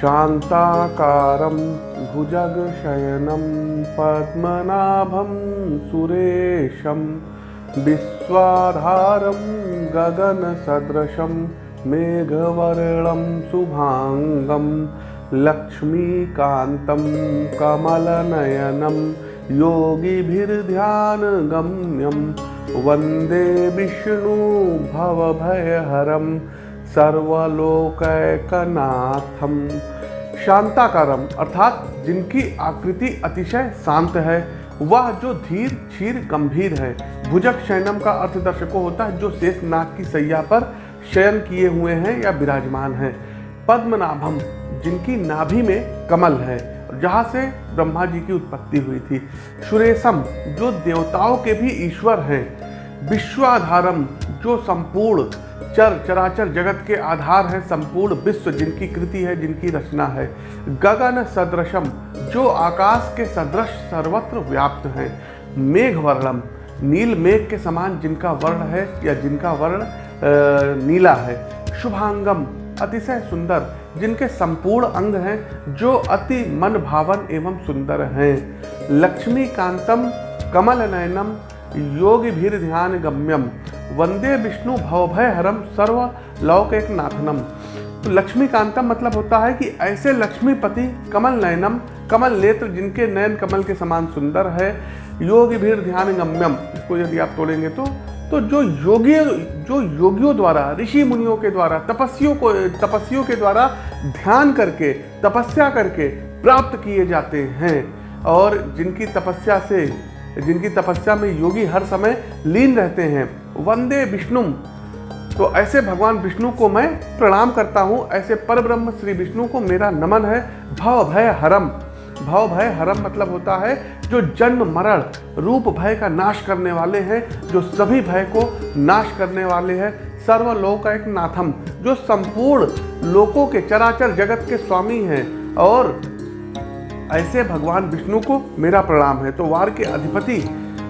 शान्ताकारं भुजगशयनं पद्मनाभं सुरेशं विश्वाधारं गगनसदृशं मेघवर्णं शुभाङ्गं लक्ष्मीकान्तं कमलनयनं योगिभिर्ध्यानगम्यं वंदे विष्णु भवभयहरं सर्वलोकैकनाथम। शांताकारम, अर्थात जिनकी आकृति अतिशय शांत है, वह जो धीर, क्षीर, गंभीर है। भुजक शयनम का अर्थ दर्शकों होता है जो शेष नाग की सैया पर शयन किए हुए हैं या विराजमान हैं। पद्मनाभम, जिनकी नाभि में कमल है, जहाँ से ब्रह्मा जी की उत्पत्ति हुई थी। सुरेशम, जो देवताओं के भी ईश्वर हैं। विश्वाधारम, जो संपूर्ण चर चराचर जगत के आधार है संपूर्ण विश्व जिनकी कृति है, जिनकी रचना है। गगन सदृशम, जो आकाश के सदृश सर्वत्र व्याप्त है। मेघ वर्णम, नील मेघ के समान जिनका वर्ण है या जिनका वर्ण नीला है। शुभांगम, अतिशय सुंदर, जिनके संपूर्ण अंग हैं, जो अति मन भावन एवं सुंदर हैं। लक्ष्मीकांतम कमल नयनम योगी भीर ध्यान गम्यम वंदे विष्णु भवभय हरम सर्व लौकिक नाथनम तो लक्ष्मीकांतम मतलब होता है कि ऐसे लक्ष्मीपति कमल नयनम, कमल नेत्र जिनके नयन कमल के समान सुंदर है, योग भीड़ ध्यान गम्यम इसको यदि आप तोड़ेंगे तो तो जो योगी, जो योगियों द्वारा, ऋषि मुनियों के द्वारा तपस्वियों को तपस्वियों के द्वारा ध्यान करके, तपस्या करके प्राप्त किए जाते हैं। और जिनकी तपस्या से, जिनकी तपस्या में योगी हर समय लीन रहते हैं वंदे विष्णु तो ऐसे भगवान विष्णु को मैं प्रणाम करता हूँ, ऐसे परब्रह्म श्री विष्णु को मेरा नमन है। भव भय हरम। भव भय हरम मतलब होता है जो जन्म मरण, रूप भय का नाश करने वाले हैं, जो सभी भय को नाश करने वाले हैं। सर्वलोक एक नाथम, जो संपूर्ण लोकों के चराचर जगत के स्वामी हैं और ऐसे भगवान विष्णु को मेरा प्रणाम है। तो वार के अधिपति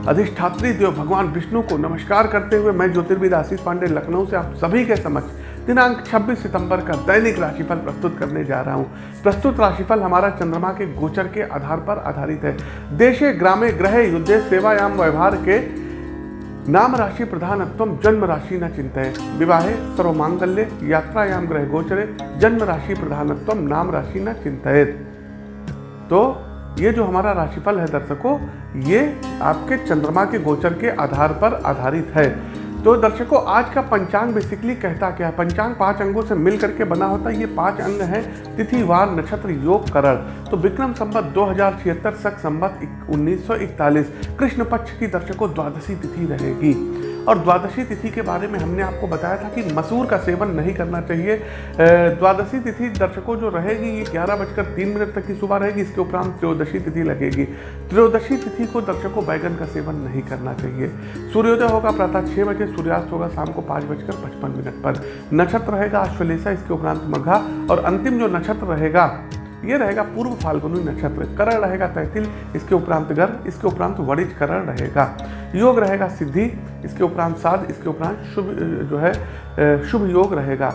अधिष्ठात्री देव भगवान विष्णु को नमस्कार करते हुए मैं ज्योतिर्विद आशीष पांडे लखनऊ से आप सभी के समक्ष दिनांक 26 सितंबर का दैनिक राशिफल प्रस्तुत करने जा रहा हूँ। प्रस्तुत राशिफल हमारा चंद्रमा के गोचर के आधार पर आधारित है। देशे, ग्रामे, ग्रह, युद्धे, सेवायाम, व्यवहार के नाम राशि प्रधानत्व जन्म राशि न चिंतय। विवाहे, सर्वमांगल्य, यात्रायाम, ग्रह गोचरे जन्म राशि प्रधानत्व नाम राशि न चिंतित तो ये जो हमारा राशिफल है दर्शकों, ये आपके चंद्रमा के गोचर के आधार पर आधारित है। तो दर्शकों, आज का पंचांग बेसिकली कहता क्या है? पंचांग पाँच अंगों से मिल करके बना होता है। ये पाँच अंग हैं, तिथि, वार, नक्षत्र, योग, करण। तो विक्रम संबत दो हज़ार छिहत्तर सक संबत उन्नीस कृष्ण पक्ष की दर्शकों, द्वादशी तिथि रहेगी। और द्वादशी तिथि के बारे में हमने आपको बताया था कि मसूर का सेवन नहीं करना चाहिए। द्वादशी तिथि दर्शकों जो रहेगी, ये ग्यारह बजकर तीन मिनट तक की सुबह रहेगी, इसके उपरांत त्रयोदशी तिथि लगेगी। त्रयोदशी तिथि को दर्शकों बैगन का सेवन नहीं करना चाहिए। सूर्योदय होगा प्रातः छः बजे, सूर्यास्त होगा शाम को पाँच बजकर पचपन मिनट पर। नक्षत्र रहेगा अश्वलेषा, इसके उपरांत मघा, और अंतिम जो नक्षत्र रहेगा ये रहेगा पूर्व फाल्गुनी नक्षत्र, करण रहेगा तैतिल, इसके उपरांत गर्भ, इसके उपरांत वणिज करण रहेगा। योग रहेगा सिद्धि, इसके उपरांत साध, इसके उपरांत शुभ जो है शुभ योग रहेगा।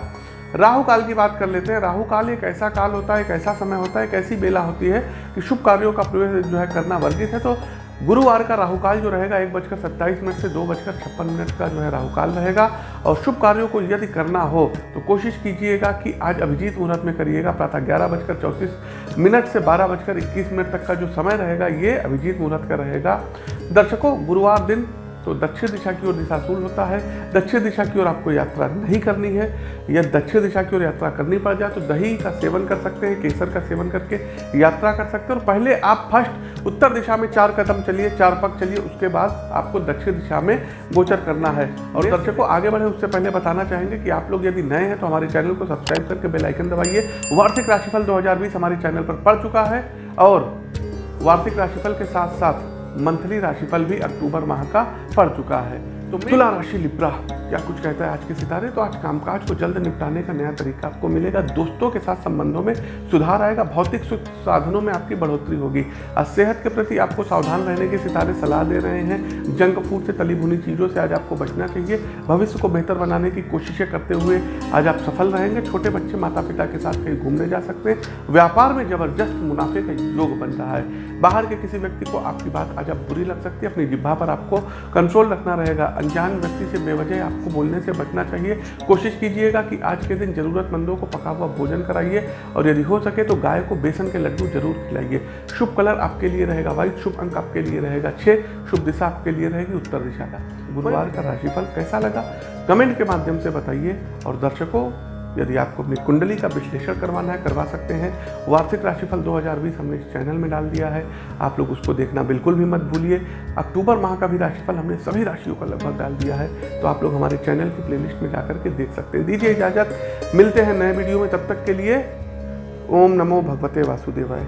राहु काल की बात कर लेते हैं। राहु काल एक ऐसा काल होता है, एक ऐसा समय होता है, एक ऐसी बेला होती है कि शुभ कार्यों का प्रवेश जो है करना वर्जित है तो गुरुवार का राहुकाल जो रहेगा, एक बजकर सत्ताईस मिनट से दो बजकर छप्पन मिनट का जो है राहुकाल रहेगा। और शुभ कार्यों को यदि करना हो तो कोशिश कीजिएगा कि आज अभिजीत मुहूर्त में करिएगा। प्रातः ग्यारह बजकर चौंतीस मिनट से बारह बजकर इक्कीस मिनट तक का जो समय रहेगा, ये अभिजीत मुहूर्त का रहेगा। दर्शकों, गुरुवार दिन तो दक्षिण दिशा की ओर दिशाशूल होता है। दक्षिण दिशा की ओर आपको यात्रा नहीं करनी है। या दक्षिण दिशा की ओर यात्रा करनी पड़ जाए तो दही का सेवन कर सकते हैं केसर का सेवन करके यात्रा कर सकते हैं। और पहले आप फ़र्स्ट उत्तर दिशा में चार कदम चलिए चार पग चलिए उसके बाद आपको दक्षिण दिशा में गोचर करना है। और दर्शकों आगे बढ़े उससे पहले बताना चाहेंगे कि आप लोग यदि नए हैं तो हमारे चैनल को सब्सक्राइब करके बेलाइकन दबाइए। वार्षिक राशिफल दो हज़ार बीस हमारे चैनल पर पड़ चुका है। और वार्षिक राशिफल के साथ साथ मंथली राशिफल भी अक्टूबर माह का पड़ चुका है। तुला राशि लिब्रा क्या कुछ कहता है आज के सितारे तो आज कामकाज को जल्द निपटाने का नया तरीका आपको मिलेगा। दोस्तों के साथ संबंधों में सुधार आएगा, भौतिक सुख साधनों में आपकी बढ़ोतरी होगी। आज सेहत के प्रति आपको सावधान रहने के सितारे सलाह दे रहे हैं। जंक फ़ूड से तली भुनी चीज़ों से आज आपको बचना चाहिए। भविष्य को बेहतर बनाने की कोशिशें करते हुए आज आप सफल रहेंगे। छोटे बच्चे माता पिता के साथ कहीं घूमने जा सकते हैं। व्यापार में ज़बरदस्त मुनाफे का योग बन रहा है। बाहर के किसी व्यक्ति को आपकी बात आज आप बुरी लग सकती है। अपनी जिब्भा पर आपको कंट्रोल रखना रहेगा। अनजान व्यक्ति से बेवजह आपको बोलने से बचना चाहिए। कोशिश कीजिएगा कि आज के दिन जरूरतमंदों को पका हुआ भोजन कराइए और यदि हो सके तो गाय को बेसन के लड्डू ज़रूर खिलाइए। शुभ कलर आपके लिए रहेगा व्हाइट, शुभ अंक आपके लिए रहेगा छः शुभ दिशा आपके लिए रहेगी उत्तर दिशा का। गुरुवार का राशिफल कैसा लगा? कमेंट के माध्यम से बताइए और दर्शकों यदि आपको अपनी कुंडली का विश्लेषण करवाना है, करवा सकते हैं। वार्षिक राशिफल 2020 हमने इस चैनल में डाल दिया है। आप लोग उसको देखना बिल्कुल भी मत भूलिए। अक्टूबर माह का भी राशिफल हमने सभी राशियों का लगभग डाल दिया है। तो आप लोग हमारे चैनल की प्लेलिस्ट में जा के देख सकते हैं। दीजिए इजाज़त। मिलते हैं नए वीडियो में। तब तक के लिए ओम नमो भगवते वासुदेवाय।